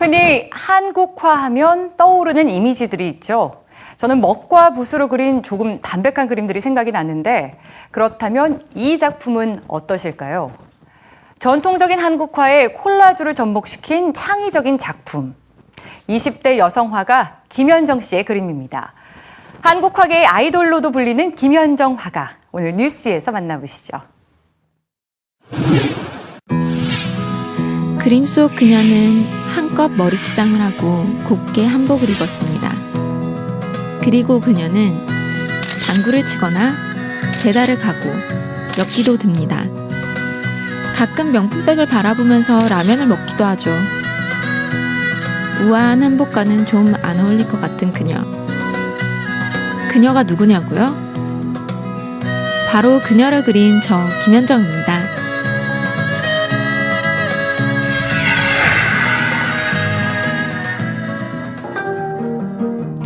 흔히 한국화하면 떠오르는 이미지들이 있죠. 저는 먹과 붓으로 그린 조금 담백한 그림들이 생각이 났는데 그렇다면 이 작품은 어떠실까요? 전통적인 한국화에 콜라주를 접목시킨 창의적인 작품. 20대 여성 화가 김현정 씨의 그림입니다. 한국화계의 아이돌로도 불리는 김현정 화가 오늘 뉴스에서 만나보시죠. 그림 속 그녀는 한껏 머리치장을 하고 곱게 한복을 입었습니다. 그리고 그녀는 당구를 치거나 배달을 가고 엮기도 듭니다. 가끔 명품백을 바라보면서 라면을 먹기도 하죠. 우아한 한복과는 좀 안 어울릴 것 같은 그녀. 그녀가 누구냐고요? 바로 그녀를 그린 저 김현정입니다.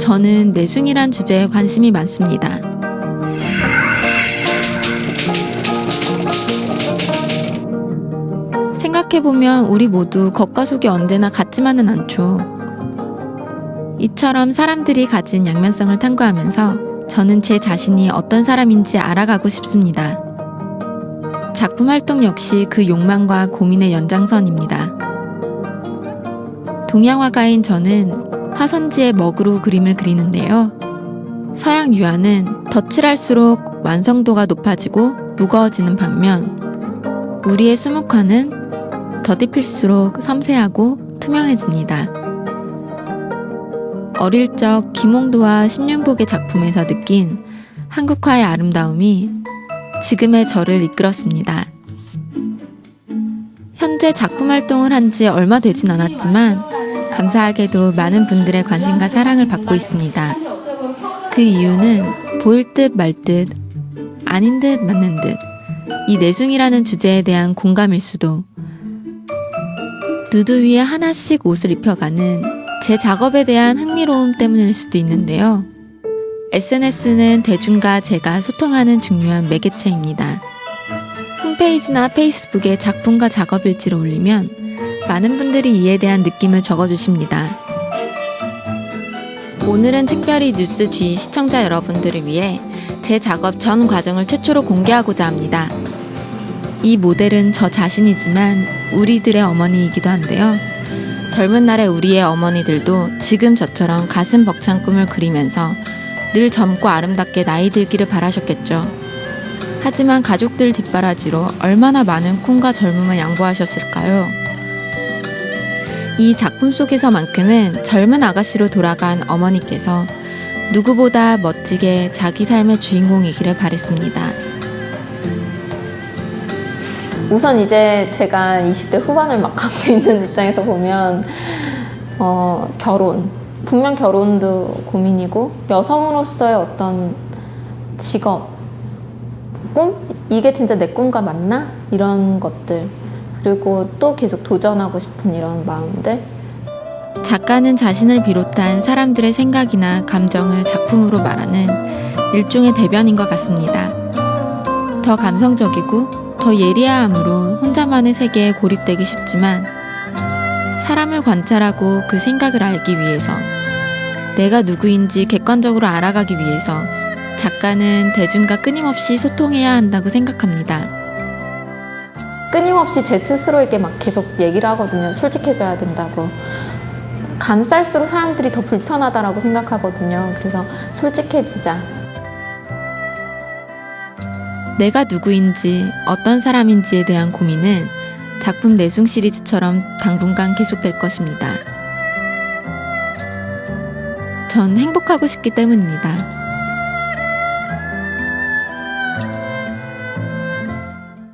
저는 내숭이란 주제에 관심이 많습니다. 생각해보면 우리 모두 겉과 속이 언제나 같지만은 않죠. 이처럼 사람들이 가진 양면성을 탐구하면서 저는 제 자신이 어떤 사람인지 알아가고 싶습니다. 작품 활동 역시 그 욕망과 고민의 연장선입니다. 동양화가인 저는 화선지에 먹으로 그림을 그리는데요. 서양 유화는 덧칠할수록 완성도가 높아지고 무거워지는 반면 우리의 수묵화는 덧입힐수록 섬세하고 투명해집니다. 어릴 적 김홍도와 심윤복의 작품에서 느낀 한국화의 아름다움이 지금의 저를 이끌었습니다. 현재 작품 활동을 한 지 얼마 되진 않았지만 감사하게도 많은 분들의 관심과 사랑을 받고 있습니다. 그 이유는 보일 듯 말 듯, 아닌 듯 맞는 듯, 이 내숭이라는 주제에 대한 공감일 수도, 누드 위에 하나씩 옷을 입혀가는 제 작업에 대한 흥미로움 때문일 수도 있는데요. SNS는 대중과 제가 소통하는 중요한 매개체입니다. 홈페이지나 페이스북에 작품과 작업 일지를 올리면 많은 분들이 이에 대한 느낌을 적어주십니다. 오늘은 특별히 뉴스 G 시청자 여러분들을 위해 제 작업 전 과정을 최초로 공개하고자 합니다. 이 모델은 저 자신이지만 우리들의 어머니이기도 한데요. 젊은 날의 우리의 어머니들도 지금 저처럼 가슴 벅찬 꿈을 그리면서 늘 젊고 아름답게 나이 들기를 바라셨겠죠. 하지만 가족들 뒷바라지로 얼마나 많은 꿈과 젊음을 양보하셨을까요? 이 작품 속에서만큼은 젊은 아가씨로 돌아간 어머니께서 누구보다 멋지게 자기 삶의 주인공이기를 바랬습니다. 우선 이제 제가 20대 후반을 막 갖고 있는 입장에서 보면 어, 결혼 분명 결혼도 고민이고 여성으로서의 어떤 직업 꿈? 이게 진짜 내 꿈과 맞나? 이런 것들 그리고 또 계속 도전하고 싶은 이런 마음들 작가는 자신을 비롯한 사람들의 생각이나 감정을 작품으로 말하는 일종의 대변인 것 같습니다. 더 감성적이고 더 예리함으로 혼자만의 세계에 고립되기 쉽지만 사람을 관찰하고 그 생각을 알기 위해서 내가 누구인지 객관적으로 알아가기 위해서 작가는 대중과 끊임없이 소통해야 한다고 생각합니다. 끊임없이 제 스스로에게 막 계속 얘기를 하거든요. 솔직해져야 된다고. 감쌀수록 사람들이 더 불편하다라고 생각하거든요. 그래서 솔직해지자. 내가 누구인지 어떤 사람인지에 대한 고민은 작품 내숭 시리즈처럼 당분간 계속될 것입니다. 전 행복하고 싶기 때문입니다.